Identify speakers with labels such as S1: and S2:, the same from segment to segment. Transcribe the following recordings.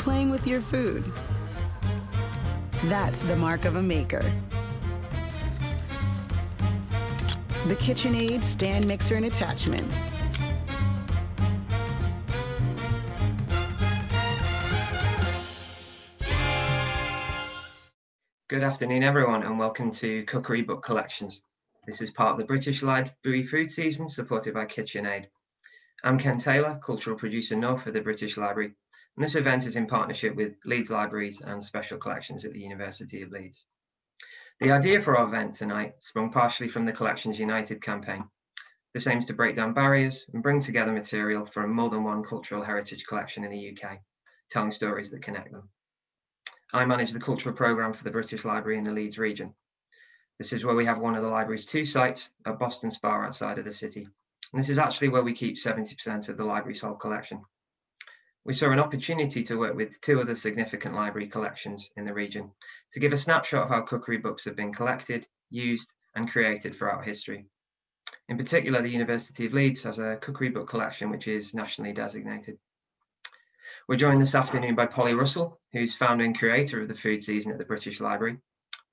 S1: playing with your food. That's the mark of a maker. The KitchenAid stand mixer and attachments.
S2: Good afternoon, everyone, and welcome to Cookery Book Collections. This is part of the British Library Food Season, supported by KitchenAid. I'm Ken Taylor, Cultural Producer North for the British Library, and this event is in partnership with Leeds Libraries and Special Collections at the University of Leeds. The idea for our event tonight sprung partially from the Collections United campaign. This aims to break down barriers and bring together material from more than one cultural heritage collection in the UK, telling stories that connect them. I manage the cultural programme for the British Library in the Leeds region. This is where we have one of the library's two sites at Boston Spa outside of the city. And this is actually where we keep 70% of the library's whole collection. We saw an opportunity to work with two other significant library collections in the region to give a snapshot of how cookery books have been collected, used and created throughout history. In particular, the University of Leeds has a cookery book collection which is nationally designated. We're joined this afternoon by Polly Russell, who's founder and creator of the food season at the British Library,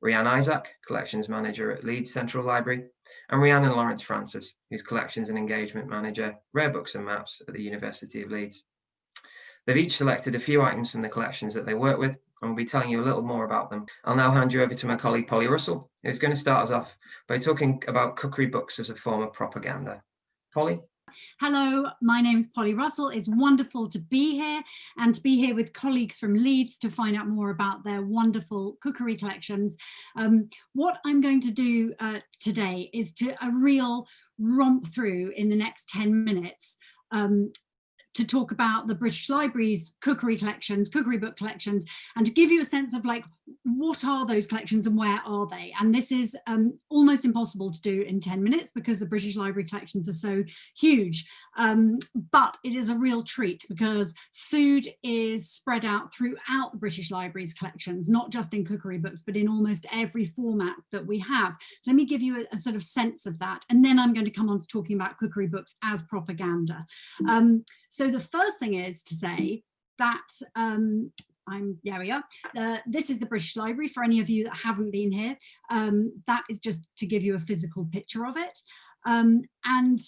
S2: Rhianne Isaac, collections manager at Leeds Central Library, and Rhiannon Lawrence Francis, who's collections and engagement manager, rare books and maps at the University of Leeds. They've each selected a few items from the collections that they work with, and we'll be telling you a little more about them. I'll now hand you over to my colleague Polly Russell, who's going to start us off by talking about cookery books as a form of propaganda. Polly?
S3: Hello, my name is Polly Russell. It's wonderful to be here and to be here with colleagues from Leeds to find out more about their wonderful cookery collections. Um, what I'm going to do uh, today is to a real romp through in the next 10 minutes um, to talk about the British Library's cookery collections, cookery book collections, and to give you a sense of like, what are those collections and where are they? And this is um, almost impossible to do in 10 minutes because the British Library collections are so huge. Um, but it is a real treat because food is spread out throughout the British Library's collections, not just in cookery books, but in almost every format that we have. So let me give you a, a sort of sense of that. And then I'm going to come on to talking about cookery books as propaganda. Um, so the first thing is to say that um, I'm, are. Uh, this is the British Library for any of you that haven't been here. Um, that is just to give you a physical picture of it. Um, and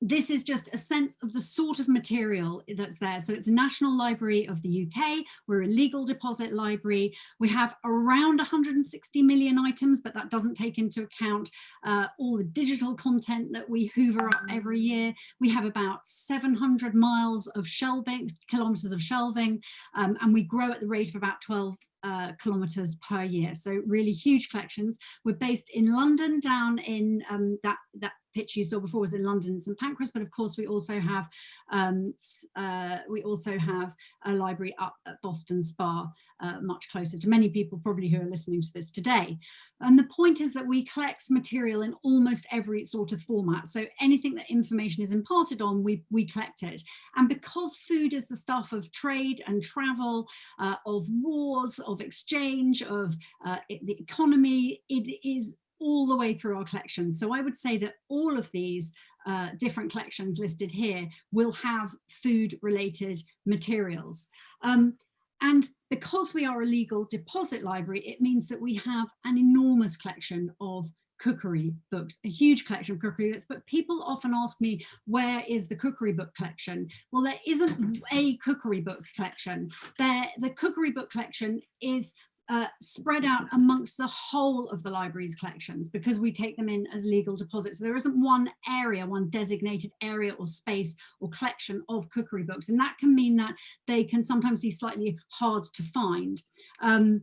S3: this is just a sense of the sort of material that's there. So it's a National Library of the UK. We're a legal deposit library. We have around 160 million items, but that doesn't take into account uh, all the digital content that we hoover up every year. We have about 700 miles of shelving, kilometers of shelving, um, and we grow at the rate of about 12 uh, kilometers per year. So really huge collections. We're based in London down in um, that, that pitch you saw before was in London and St Pancras, but of course we also have um, uh, we also have a library up at Boston Spa, uh, much closer to many people probably who are listening to this today. And the point is that we collect material in almost every sort of format. So anything that information is imparted on, we, we collect it. And because food is the stuff of trade and travel, uh, of wars, of exchange, of uh, the economy, it is all the way through our collection. So I would say that all of these uh, different collections listed here will have food related materials. Um, and because we are a legal deposit library, it means that we have an enormous collection of cookery books, a huge collection of cookery books, but people often ask me, where is the cookery book collection? Well, there isn't a cookery book collection. There, the cookery book collection is uh, spread out amongst the whole of the library's collections because we take them in as legal deposits. So there isn't one area, one designated area or space or collection of cookery books. And that can mean that they can sometimes be slightly hard to find. Um,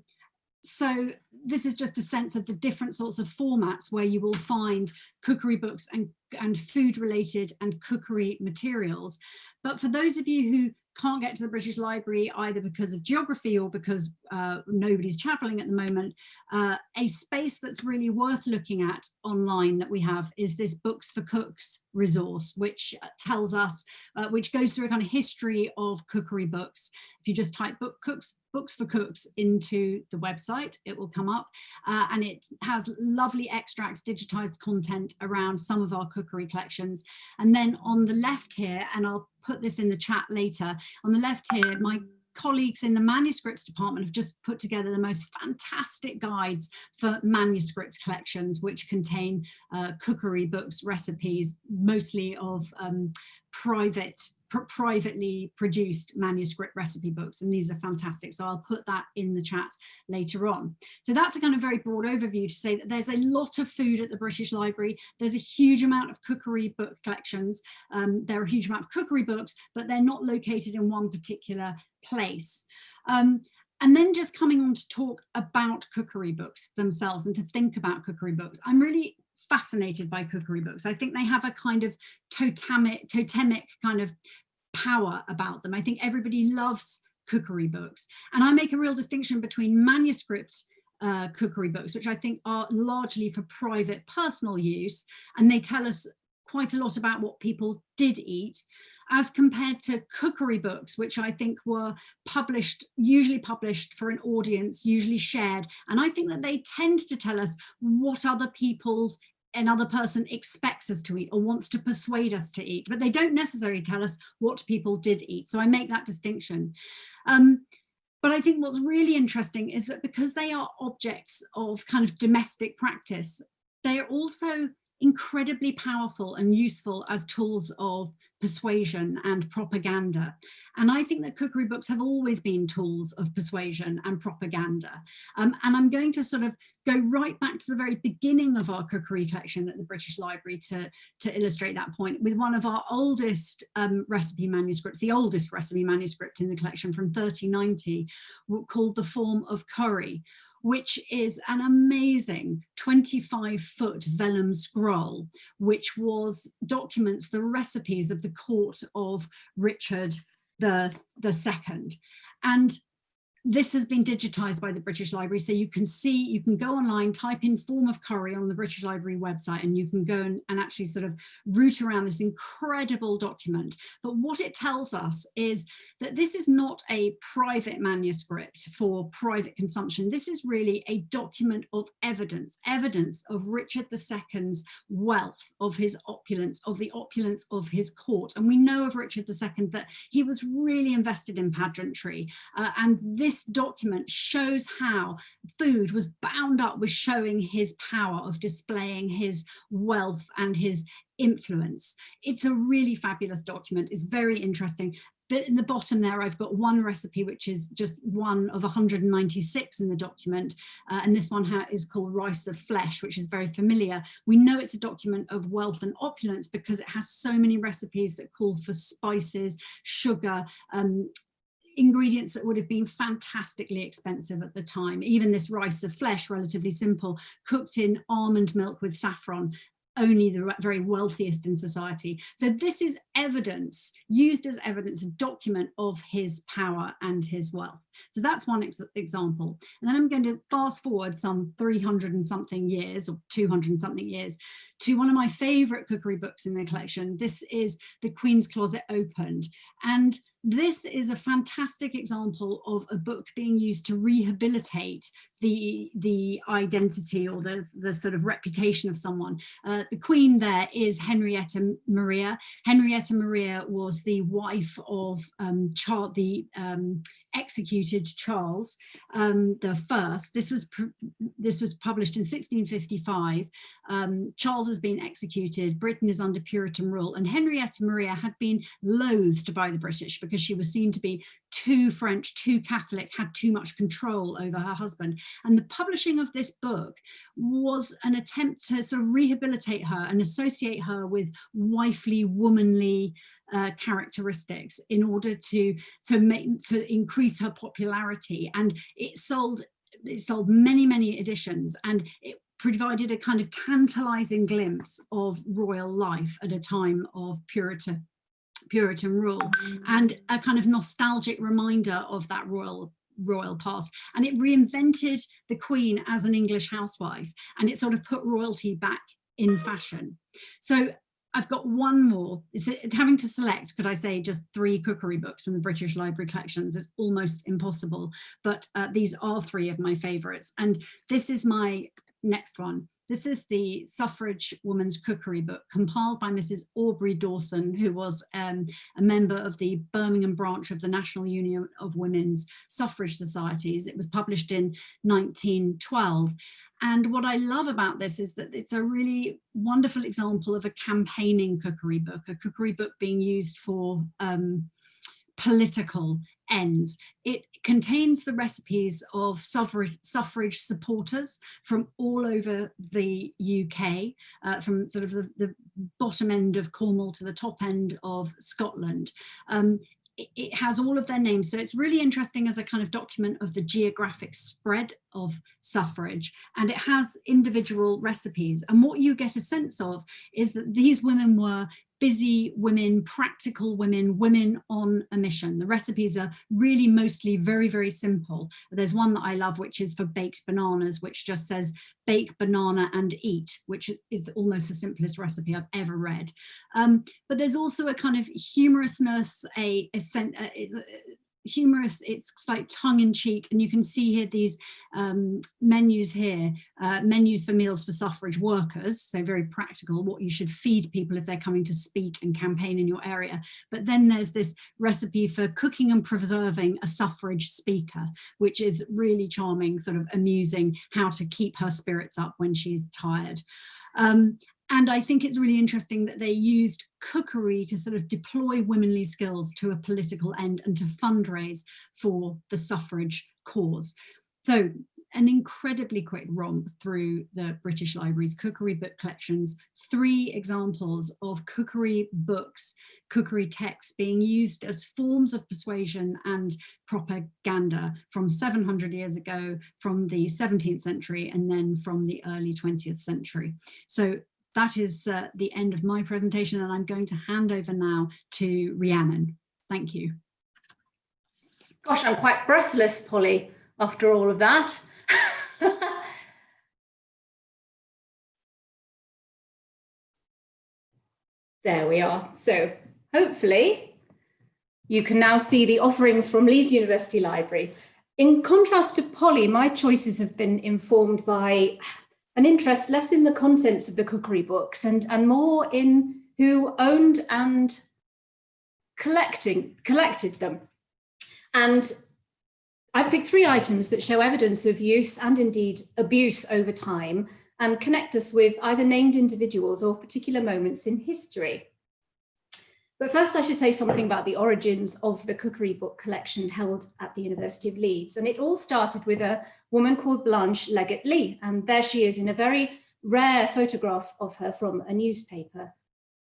S3: so this is just a sense of the different sorts of formats where you will find cookery books and, and food related and cookery materials. But for those of you who can't get to the British Library either because of geography or because uh, nobody's traveling at the moment, uh, a space that's really worth looking at online that we have is this Books for Cooks resource, which uh, tells us, uh, which goes through a kind of history of cookery books. If you just type book cooks, books for cooks into the website, it will come up uh, and it has lovely extracts, digitized content around some of our cookery collections. And then on the left here, and I'll put this in the chat later. On the left here, my colleagues in the manuscripts department have just put together the most fantastic guides for manuscript collections, which contain uh, cookery books, recipes, mostly of um, private pr privately produced manuscript recipe books and these are fantastic. So I'll put that in the chat later on. So that's a kind of very broad overview to say that there's a lot of food at the British Library. There's a huge amount of cookery book collections. Um, there are a huge amount of cookery books but they're not located in one particular place. Um, and then just coming on to talk about cookery books themselves and to think about cookery books I'm really fascinated by cookery books. I think they have a kind of totemic, totemic kind of power about them. I think everybody loves cookery books. And I make a real distinction between manuscript uh, cookery books, which I think are largely for private personal use. And they tell us quite a lot about what people did eat as compared to cookery books, which I think were published, usually published for an audience, usually shared. And I think that they tend to tell us what other people's another person expects us to eat or wants to persuade us to eat, but they don't necessarily tell us what people did eat. So I make that distinction. Um, but I think what's really interesting is that because they are objects of kind of domestic practice, they are also incredibly powerful and useful as tools of persuasion and propaganda. And I think that cookery books have always been tools of persuasion and propaganda. Um, and I'm going to sort of go right back to the very beginning of our cookery collection at the British Library to, to illustrate that point with one of our oldest um, recipe manuscripts, the oldest recipe manuscript in the collection from 1390 called The Form of Curry, which is an amazing 25 foot vellum scroll, which was documents the recipes of the court of Richard the, the second. And this has been digitized by the British Library. So you can see, you can go online, type in form of curry on the British Library website, and you can go and, and actually sort of root around this incredible document. But what it tells us is that this is not a private manuscript for private consumption. This is really a document of evidence, evidence of Richard II's wealth, of his opulence, of the opulence of his court. And we know of Richard II that he was really invested in pageantry. Uh, and this this document shows how food was bound up with showing his power of displaying his wealth and his influence. It's a really fabulous document. It's very interesting. But in the bottom there, I've got one recipe, which is just one of 196 in the document. Uh, and this one is called Rice of Flesh, which is very familiar. We know it's a document of wealth and opulence because it has so many recipes that call for spices, sugar, um, ingredients that would have been fantastically expensive at the time. Even this rice of flesh, relatively simple, cooked in almond milk with saffron, only the very wealthiest in society. So this is evidence, used as evidence, a document of his power and his wealth. So that's one ex example. And then I'm going to fast forward some 300 and something years or 200 and something years to one of my favorite cookery books in the collection. This is The Queen's Closet Opened. And this is a fantastic example of a book being used to rehabilitate the the identity or the, the sort of reputation of someone. Uh, the queen there is Henrietta Maria. Henrietta Maria was the wife of um, Charles, the um, executed Charles um, the first. This was this was published in 1655. Um, Charles has been executed. Britain is under Puritan rule, and Henrietta Maria had been loathed by the British because she was seen to be too French, too Catholic, had too much control over her husband. And the publishing of this book was an attempt to sort of rehabilitate her and associate her with wifely, womanly uh, characteristics in order to to make to increase her popularity and it sold it sold many many editions and it provided a kind of tantalizing glimpse of royal life at a time of Puritan Puritan rule and a kind of nostalgic reminder of that royal royal past and it reinvented the queen as an English housewife and it sort of put royalty back in fashion so I've got one more. It's, having to select, could I say, just three cookery books from the British Library collections is almost impossible, but uh, these are three of my favourites. And this is my next one. This is the Suffrage Woman's Cookery Book compiled by Mrs. Aubrey Dowson, who was um, a member of the Birmingham branch of the National Union of Women's Suffrage Societies. It was published in 1912. And what I love about this is that it's a really wonderful example of a campaigning cookery book, a cookery book being used for um, political ends. It contains the recipes of suffrage, suffrage supporters from all over the UK, uh, from sort of the, the, bottom end of Cornwall to the top end of Scotland. Um, it has all of their names. So it's really interesting as a kind of document of the geographic spread of suffrage and it has individual recipes. And what you get a sense of is that these women were busy women, practical women, women on a mission. The recipes are really mostly very, very simple. There's one that I love, which is for baked bananas, which just says bake banana and eat, which is, is almost the simplest recipe I've ever read. Um, but there's also a kind of humorousness, a, a, a, humorous, it's like tongue-in-cheek, and you can see here these um, menus here, uh, menus for meals for suffrage workers, so very practical, what you should feed people if they're coming to speak and campaign in your area. But then there's this recipe for cooking and preserving a suffrage speaker, which is really charming, sort of amusing, how to keep her spirits up when she's tired. Um, and I think it's really interesting that they used cookery to sort of deploy womanly skills to a political end and to fundraise for the suffrage cause. So an incredibly quick romp through the British Library's cookery book collections, three examples of cookery books, cookery texts being used as forms of persuasion and propaganda from 700 years ago, from the 17th century, and then from the early 20th century. So that is uh, the end of my presentation and I'm going to hand over now to Rhiannon. Thank you.
S4: Gosh, I'm quite breathless, Polly, after all of that. there we are. So hopefully you can now see the offerings from Leeds University Library. In contrast to Polly, my choices have been informed by an interest less in the contents of the cookery books and, and more in who owned and collecting, collected them. And I've picked three items that show evidence of use and indeed abuse over time and connect us with either named individuals or particular moments in history. But first I should say something about the origins of the cookery book collection held at the University of Leeds. And it all started with a woman called Blanche Legat-Leigh. And there she is in a very rare photograph of her from a newspaper.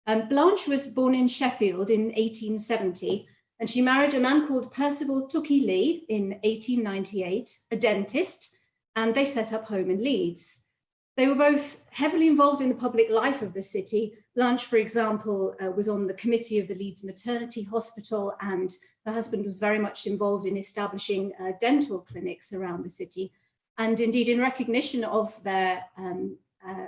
S4: Um, Blanche was born in Sheffield in 1870 and she married a man called Percival Tookey Leigh in 1898, a dentist, and they set up home in Leeds. They were both heavily involved in the public life of the city. Blanche, for example, uh, was on the committee of the Leeds Maternity Hospital and her husband was very much involved in establishing uh, dental clinics around the city. And indeed, in recognition of their um, uh,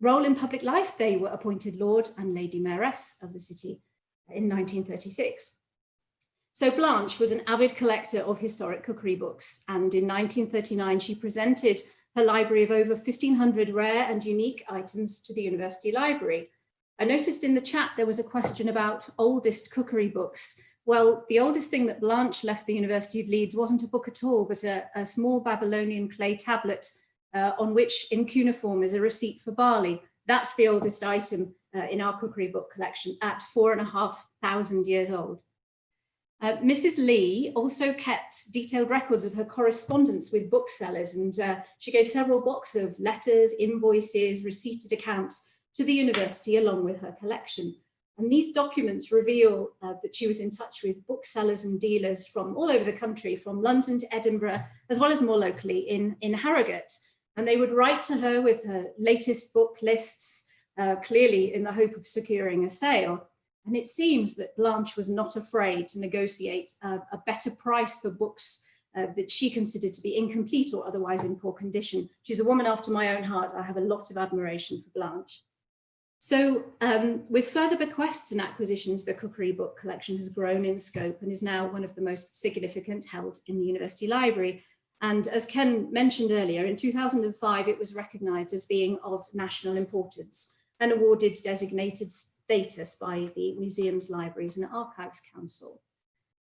S4: role in public life, they were appointed Lord and Lady Mayoress of the city in 1936. So Blanche was an avid collector of historic cookery books. And in 1939, she presented her library of over 1500 rare and unique items to the University Library. I noticed in the chat there was a question about oldest cookery books. Well, the oldest thing that Blanche left the University of Leeds wasn't a book at all, but a, a small Babylonian clay tablet uh, on which in cuneiform is a receipt for barley. That's the oldest item uh, in our cookery book collection at four and a half thousand years old. Uh, Mrs. Leigh also kept detailed records of her correspondence with booksellers and uh, she gave several boxes of letters, invoices, receipted accounts to the university along with her collection. And these documents reveal uh, that she was in touch with booksellers and dealers from all over the country, from London to Edinburgh, as well as more locally in, in Harrogate. And they would write to her with her latest book lists, uh, clearly in the hope of securing a sale. And it seems that Blanche was not afraid to negotiate a, a better price for books uh, that she considered to be incomplete or otherwise in poor condition. She's a woman after my own heart. I have a lot of admiration for Blanche. So um, with further bequests and acquisitions, the Cookery Book Collection has grown in scope and is now one of the most significant held in the University Library. And as Ken mentioned earlier, in 2005, it was recognised as being of national importance and awarded designated status by the Museums, Libraries and Archives Council.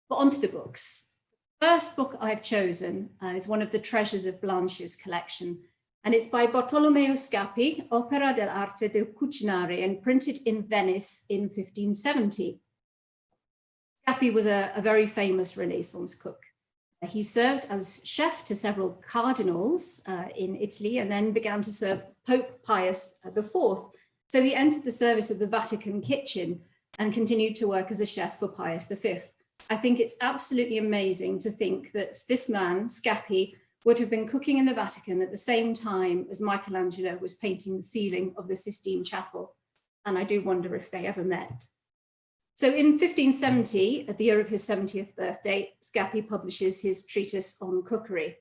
S4: But onto the books. First book I've chosen uh, is one of the treasures of Blanche's collection, and it's by Bartolomeo Scappi, Opera dell'arte del cucinare, and printed in Venice in 1570. Scappi was a, a very famous Renaissance cook. He served as chef to several cardinals uh, in Italy and then began to serve Pope Pius IV. So he entered the service of the Vatican kitchen and continued to work as a chef for Pius V. I think it's absolutely amazing to think that this man, Scappi, would have been cooking in the Vatican at the same time as Michelangelo was painting the ceiling of the Sistine Chapel. And I do wonder if they ever met. So in 1570, at the year of his 70th birthday, Scappi publishes his treatise on cookery.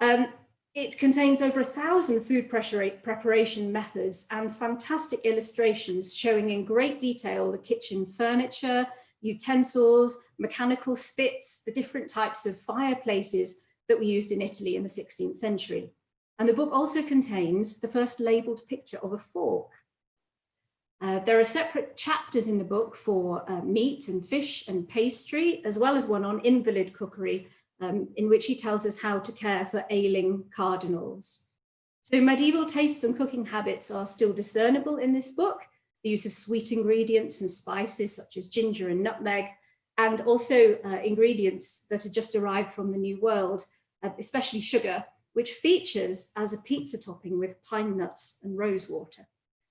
S4: Um, it contains over a thousand food preparation methods and fantastic illustrations showing in great detail the kitchen furniture, utensils, mechanical spits, the different types of fireplaces that were used in Italy in the 16th century. And the book also contains the first labelled picture of a fork. Uh, there are separate chapters in the book for uh, meat and fish and pastry, as well as one on invalid cookery, um, in which he tells us how to care for ailing cardinals. So medieval tastes and cooking habits are still discernible in this book, the use of sweet ingredients and spices such as ginger and nutmeg, and also uh, ingredients that had just arrived from the New World, especially sugar, which features as a pizza topping with pine nuts and rosewater.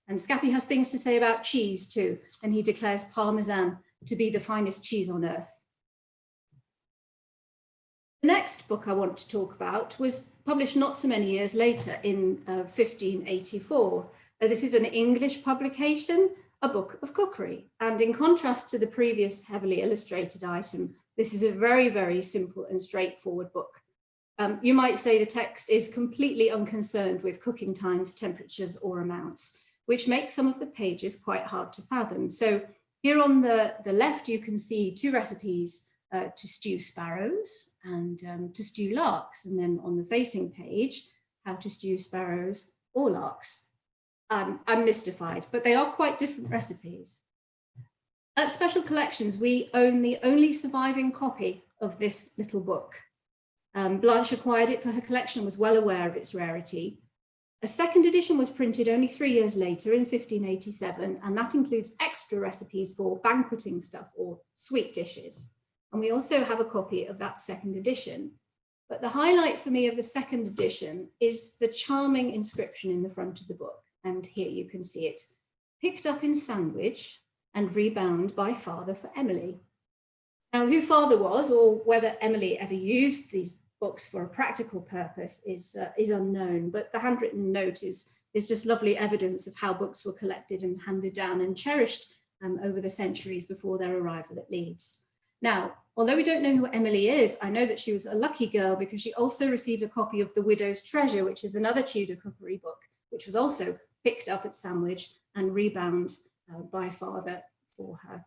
S4: And Scappi has things to say about cheese too, and he declares Parmesan to be the finest cheese on earth. The next book I want to talk about was published not so many years later in uh, 1584. Uh, this is an English publication, a book of cookery. And in contrast to the previous heavily illustrated item, this is a very, very simple and straightforward book. Um, you might say the text is completely unconcerned with cooking times, temperatures or amounts which makes some of the pages quite hard to fathom. So here on the, the left, you can see two recipes uh, to stew sparrows and um, to stew larks. And then on the facing page, how to stew sparrows or larks. Um, I'm mystified, but they are quite different recipes. At Special Collections, we own the only surviving copy of this little book. Um, Blanche acquired it for her collection, and was well aware of its rarity, a second edition was printed only three years later in 1587, and that includes extra recipes for banqueting stuff or sweet dishes. And we also have a copy of that second edition. But the highlight for me of the second edition is the charming inscription in the front of the book. And here you can see it, picked up in Sandwich and rebound by father for Emily. Now, who father was or whether Emily ever used these books for a practical purpose is, uh, is unknown, but the handwritten note is, is just lovely evidence of how books were collected and handed down and cherished um, over the centuries before their arrival at Leeds. Now, although we don't know who Emily is, I know that she was a lucky girl because she also received a copy of The Widow's Treasure, which is another Tudor cookery book, which was also picked up at Sandwich and rebound uh, by father for her.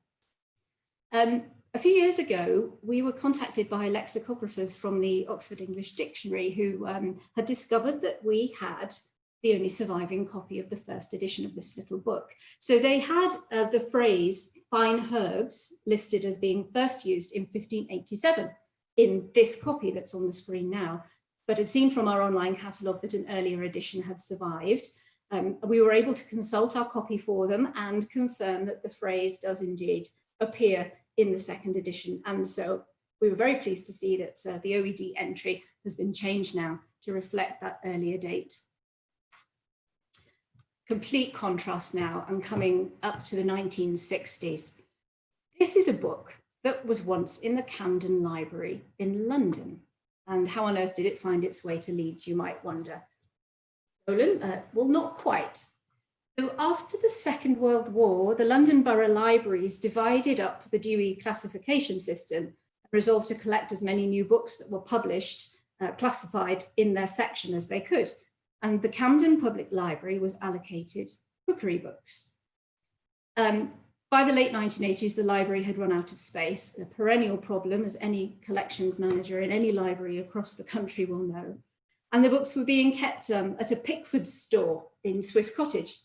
S4: Um, a few years ago, we were contacted by lexicographers from the Oxford English Dictionary who um, had discovered that we had the only surviving copy of the first edition of this little book. So they had uh, the phrase fine herbs listed as being first used in 1587 in this copy that's on the screen now, but had seen from our online catalogue that an earlier edition had survived. Um, we were able to consult our copy for them and confirm that the phrase does indeed appear in the second edition. And so we were very pleased to see that uh, the OED entry has been changed now to reflect that earlier date. Complete contrast now and coming up to the 1960s. This is a book that was once in the Camden Library in London. And how on earth did it find its way to Leeds, you might wonder. Stolen? Uh, well, not quite. So after the Second World War, the London Borough Libraries divided up the Dewey classification system and resolved to collect as many new books that were published, uh, classified in their section as they could. And the Camden Public Library was allocated cookery books. Um, by the late 1980s, the library had run out of space, a perennial problem, as any collections manager in any library across the country will know. And the books were being kept um, at a Pickford store in Swiss Cottage.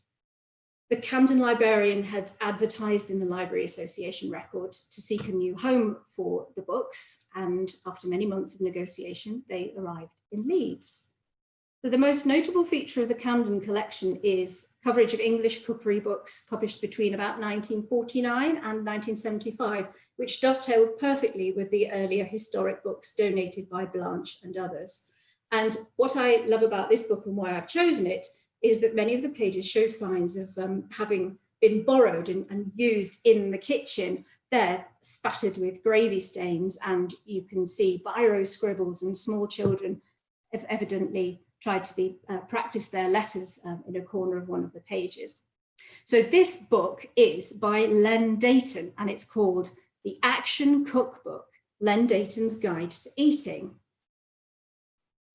S4: The Camden librarian had advertised in the Library Association record to seek a new home for the books, and after many months of negotiation, they arrived in Leeds. So the most notable feature of the Camden collection is coverage of English cookery books published between about 1949 and 1975, which dovetailed perfectly with the earlier historic books donated by Blanche and others. And what I love about this book and why I've chosen it is that many of the pages show signs of um, having been borrowed and, and used in the kitchen They're spattered with gravy stains and you can see biro scribbles and small children have evidently tried to be uh, practice their letters um, in a corner of one of the pages. So this book is by Len Deighton and it's called The Action Cookbook, Len Deighton's Guide to Eating.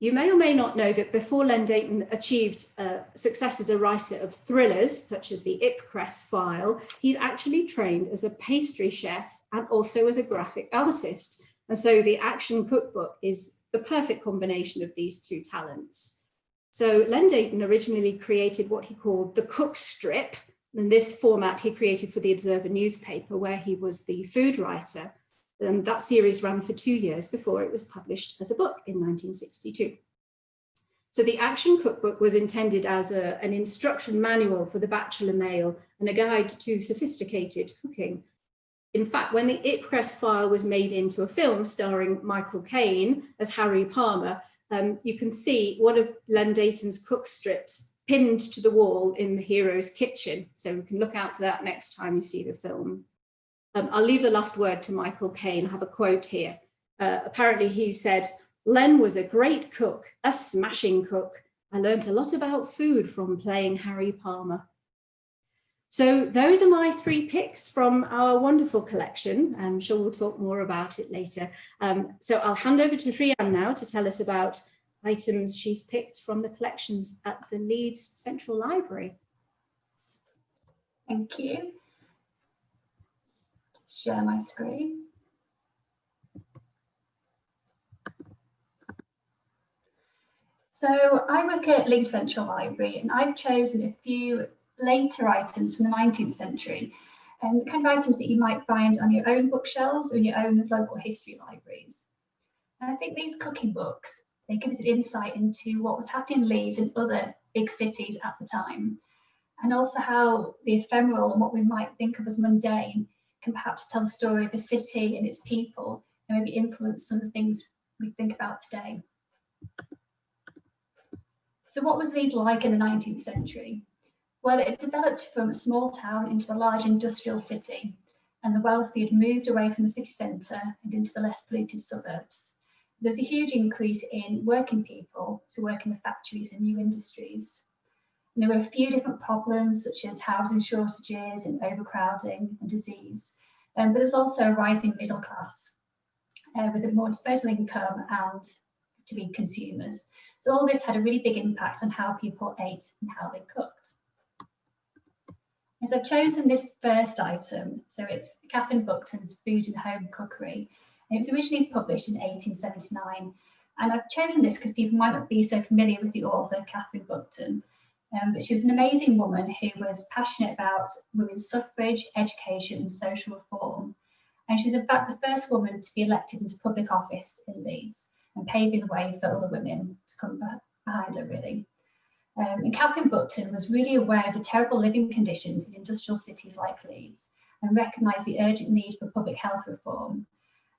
S4: You may or may not know that before Len Deighton achieved uh, success as a writer of thrillers, such as the Ipcress file, he'd actually trained as a pastry chef and also as a graphic artist. And so the Action Cookbook is the perfect combination of these two talents. So Len Deighton originally created what he called the cook strip. And this format he created for the Observer newspaper where he was the food writer. And that series ran for two years before it was published as a book in 1962. So the Action Cookbook was intended as a, an instruction manual for the bachelor male and a guide to sophisticated cooking. In fact, when the Ipcress file was made into a film starring Michael Caine as Harry Palmer, um, you can see one of Len Deighton's cook strips pinned to the wall in the hero's kitchen. So we can look out for that next time you see the film. Um, I'll leave the last word to Michael Caine. I have a quote here. Uh, apparently he said, Len was a great cook, a smashing cook. I learned a lot about food from playing Harry Palmer. So those are my three picks from our wonderful collection. I'm sure we'll talk more about it later. Um, so I'll hand over to Rhian now to tell us about items she's picked from the collections at the Leeds Central Library.
S5: Thank you. Share my screen. So I work at Leeds Central Library and I've chosen a few later items from the 19th century, and the kind of items that you might find on your own bookshelves or in your own local history libraries. And I think these cooking books, they give us an insight into what was happening in Leeds and other big cities at the time, and also how the ephemeral and what we might think of as mundane can perhaps tell the story of a city and its people and maybe influence some of the things we think about today. So what was these like in the 19th century? Well, it developed from a small town into a large industrial city, and the wealthy had moved away from the city centre and into the less polluted suburbs. There was a huge increase in working people to work in the factories and new industries. And there were a few different problems such as housing shortages and overcrowding and disease. Um, but there's also a rising middle class uh, with a more disposable income and to be consumers. So all this had a really big impact on how people ate and how they cooked is I've chosen this first item. So it's Catherine Buckton's Food and Home Cookery. And it was originally published in 1879. And I've chosen this because people might not be so familiar with the author, Catherine Buckton. Um, but she was an amazing woman who was passionate about women's suffrage, education and social reform. And she's in fact the first woman to be elected into public office in Leeds and paving the way for other women to come behind her really. Um, and Catherine Buckton was really aware of the terrible living conditions in industrial cities like Leeds and recognised the urgent need for public health reform.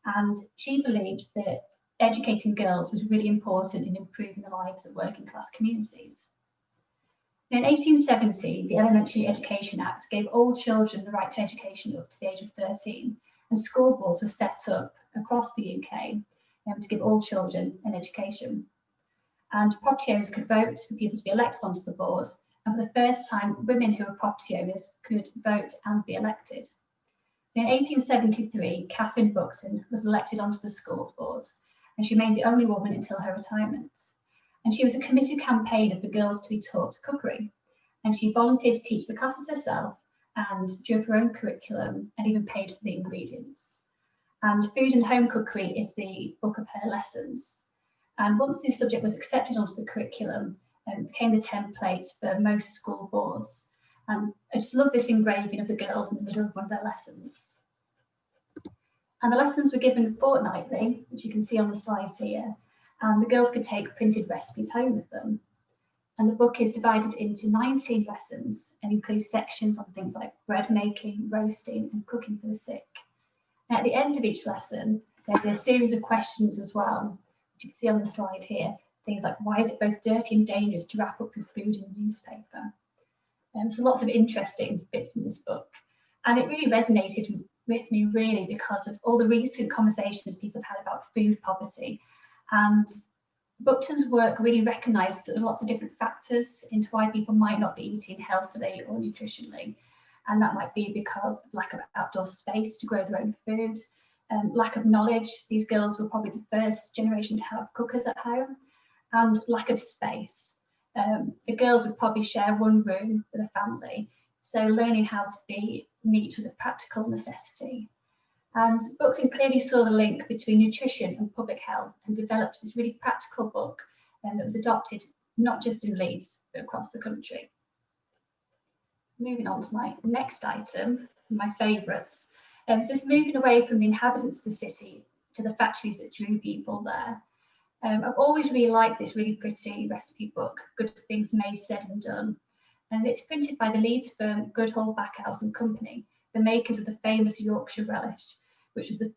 S5: And she believed that educating girls was really important in improving the lives of working class communities. In 1870, the Elementary Education Act gave all children the right to education up to the age of 13, and school boards were set up across the UK um, to give all children an education and property owners could vote for people to be elected onto the boards, And for the first time, women who were property owners could vote and be elected. In 1873, Catherine Buckton was elected onto the schools board, and she remained the only woman until her retirement. And she was a committed campaigner for girls to be taught cookery. And she volunteered to teach the classes herself and drew up her own curriculum and even paid for the ingredients. And Food and Home Cookery is the book of her lessons. And once this subject was accepted onto the curriculum, um, it became the template for most school boards. And I just love this engraving of the girls in the middle of one of their lessons. And the lessons were given fortnightly, which you can see on the slides here, and the girls could take printed recipes home with them. And the book is divided into 19 lessons and includes sections on things like bread making, roasting, and cooking for the sick. And at the end of each lesson, there's a series of questions as well, which you can see on the slide here. Things like, why is it both dirty and dangerous to wrap up your food in newspaper? Um, so lots of interesting bits in this book. And it really resonated with me really because of all the recent conversations people have had about food poverty. And Buckton's work really recognised that there's lots of different factors into why people might not be eating healthily or nutritionally. And that might be because of lack of outdoor space to grow their own food, um, lack of knowledge. These girls were probably the first generation to have cookers at home, and lack of space. Um, the girls would probably share one room with a family, so learning how to be neat was a practical necessity. And Buckton clearly saw the link between nutrition and public health and developed this really practical book um, that was adopted not just in Leeds, but across the country. Moving on to my next item, my favourites. Um, so this moving away from the inhabitants of the city to the factories that drew people there. Um, I've always really liked this really pretty recipe book, Good Things Made, Said and Done. And it's printed by the Leeds firm Goodall Backhouse and Company, the makers of the famous Yorkshire relish, which was the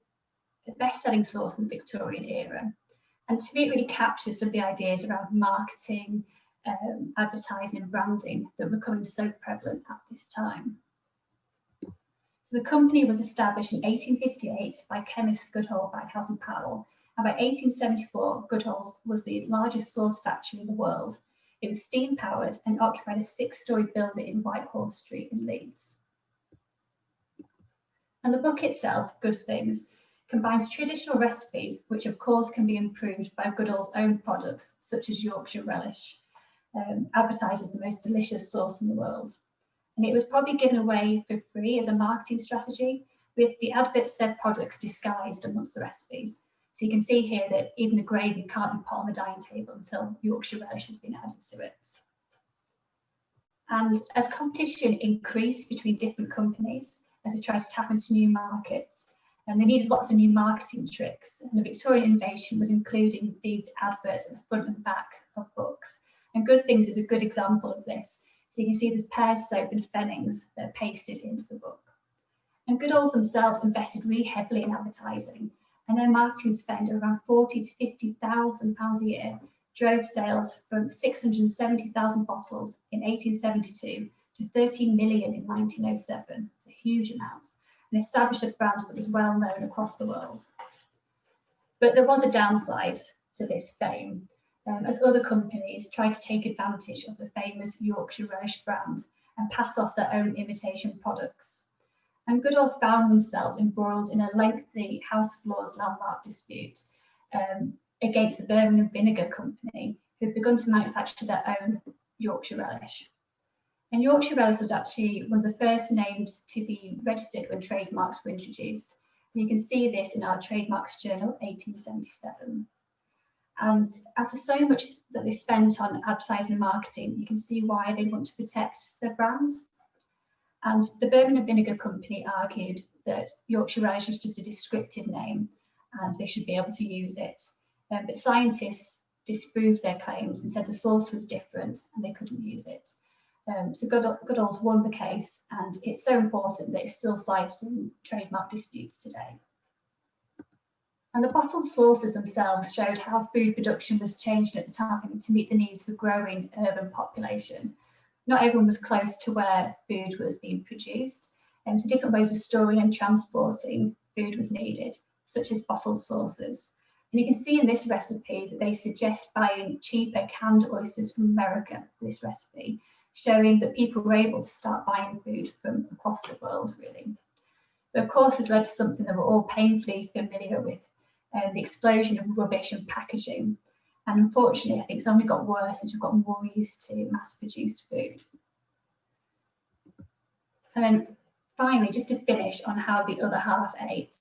S5: best-selling sauce in the Victorian era. And to me, it really captures some of the ideas around marketing, um, advertising and branding that were becoming so prevalent at this time. So the company was established in 1858 by chemist Goodall, Backhouse and Powell, and by 1874, Goodall's was the largest sauce factory in the world. It was steam powered and occupied a six-storey building in Whitehall Street in Leeds. And the book itself, Good Things, combines traditional recipes, which of course can be improved by Goodall's own products, such as Yorkshire Relish, um, advertised as the most delicious sauce in the world. And it was probably given away for free as a marketing strategy, with the adverts for their products disguised amongst the recipes. So you can see here that even the gravy can't be put on the dining table until Yorkshire Relish has been added to it. And as competition increased between different companies, as they tried to tap into new markets. And they needed lots of new marketing tricks. And the Victorian innovation was including these adverts at the front and back of books. And Good Things is a good example of this. So you can see there's pears soap and Fennings that are pasted into the book. And Goodalls themselves invested really heavily in advertising, and their marketing spend of around 40 to 50,000 pounds a year drove sales from 670,000 bottles in 1872 to 13 million in 1907. It's a huge amount and established a brand that was well known across the world. But there was a downside to this fame, um, as other companies tried to take advantage of the famous Yorkshire Relish brand and pass off their own imitation products. And Goodall found themselves embroiled in a lengthy House of Lords landmark dispute um, against the Birmingham Vinegar Company, who had begun to manufacture their own Yorkshire Relish. And Yorkshire Relish was actually one of the first names to be registered when trademarks were introduced. And you can see this in our Trademarks Journal 1877. And after so much that they spent on advertising and marketing, you can see why they want to protect their brand. And the Bourbon Birmingham Vinegar Company argued that Yorkshire Relish was just a descriptive name and they should be able to use it. Um, but scientists disproved their claims and said the sauce was different and they couldn't use it. Um, so Goodall, Goodall's won the case and it's so important that it's still cited in trademark disputes today. And the bottled sauces themselves showed how food production was changing at the time to meet the needs of a growing urban population. Not everyone was close to where food was being produced, and so different ways of storing and transporting food was needed, such as bottled sauces. And you can see in this recipe that they suggest buying cheaper canned oysters from America for this recipe, showing that people were able to start buying food from across the world, really. But of course, this led to something that we're all painfully familiar with, um, the explosion of rubbish and packaging. And unfortunately, I think it's only got worse as we've got more used to mass-produced food. And then finally, just to finish on how the other half ate.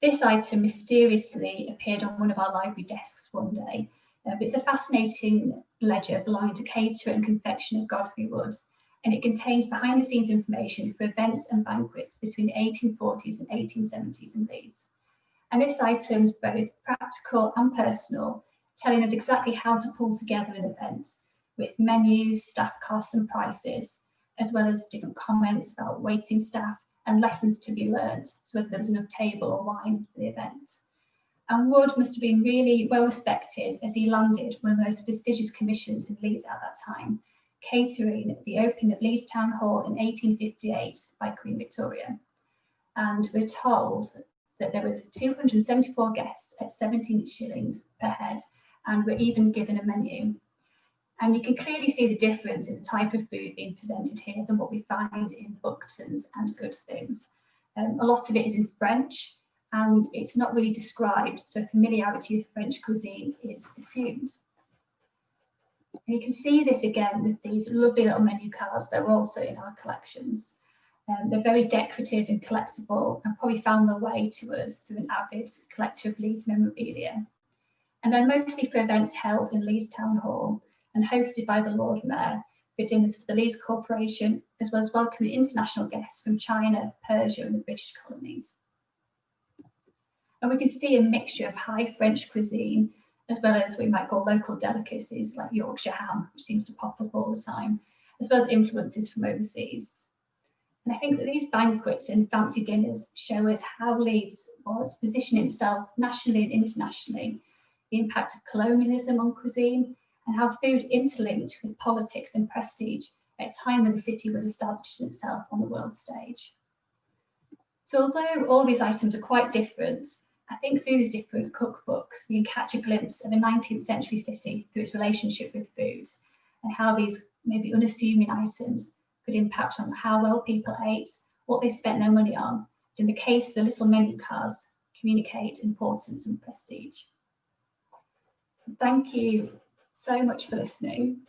S5: This item mysteriously appeared on one of our library desks one day. Uh, but it's a fascinating ledger belonging to caterer and confectioner Godfrey Woods, and it contains behind the scenes information for events and banquets between the 1840s and 1870s in Leeds. And this item's both practical and personal, telling us exactly how to pull together an event with menus, staff costs and prices, as well as different comments about waiting staff and lessons to be learned, so whether there was enough table or wine for the event. And Wood must have been really well respected as he landed one of the most prestigious commissions in Leeds at that time, catering the opening of Leeds Town Hall in 1858 by Queen Victoria. And we're told that there was 274 guests at 17 shillings per head, and we're even given a menu. And you can clearly see the difference in the type of food being presented here than what we find in Buckton's and Good Things. Um, a lot of it is in French and it's not really described, so familiarity with French cuisine is assumed. And you can see this again with these lovely little menu cards that are also in our collections. Um, they're very decorative and collectible and probably found their way to us through an avid collector of Leeds memorabilia. And they're mostly for events held in Leeds Town Hall and hosted by the Lord Mayor for dinners for the Leeds Corporation, as well as welcoming international guests from China, Persia and the British colonies. And we can see a mixture of high French cuisine, as well as we might call local delicacies like Yorkshire ham, which seems to pop up all the time, as well as influences from overseas. And I think that these banquets and fancy dinners show us how Leeds was positioning itself nationally and internationally, the impact of colonialism on cuisine, and how food interlinked with politics and prestige at a time when the city was establishing itself on the world stage. So although all these items are quite different, I think through these different cookbooks, we can catch a glimpse of a 19th century city through its relationship with food and how these maybe unassuming items could impact on how well people ate, what they spent their money on. In the case of the little menu cards, communicate importance and prestige. Thank you so much for listening.